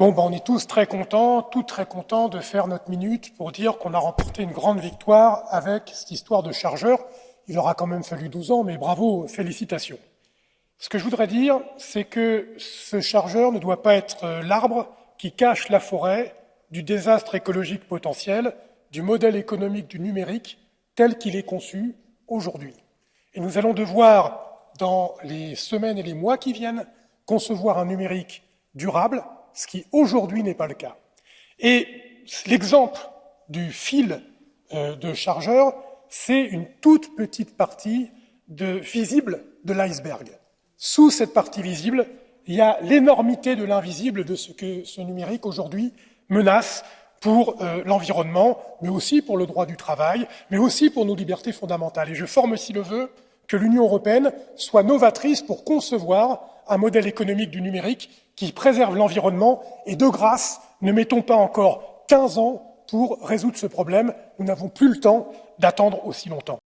Bon, ben, on est tous très contents, tous très contents de faire notre minute pour dire qu'on a remporté une grande victoire avec cette histoire de chargeur. Il aura quand même fallu 12 ans, mais bravo, félicitations. Ce que je voudrais dire, c'est que ce chargeur ne doit pas être euh, l'arbre qui cache la forêt du désastre écologique potentiel, du modèle économique du numérique tel qu'il est conçu aujourd'hui. Et nous allons devoir, dans les semaines et les mois qui viennent, concevoir un numérique durable, ce qui aujourd'hui n'est pas le cas. Et l'exemple du fil euh, de chargeur, c'est une toute petite partie visible de l'iceberg. Sous cette partie visible, il y a l'énormité de l'invisible de ce que ce numérique aujourd'hui menace pour euh, l'environnement, mais aussi pour le droit du travail, mais aussi pour nos libertés fondamentales. Et je forme aussi le vœu que l'Union européenne soit novatrice pour concevoir un modèle économique du numérique qui préserve l'environnement et de grâce, ne mettons pas encore 15 ans pour résoudre ce problème. Nous n'avons plus le temps d'attendre aussi longtemps.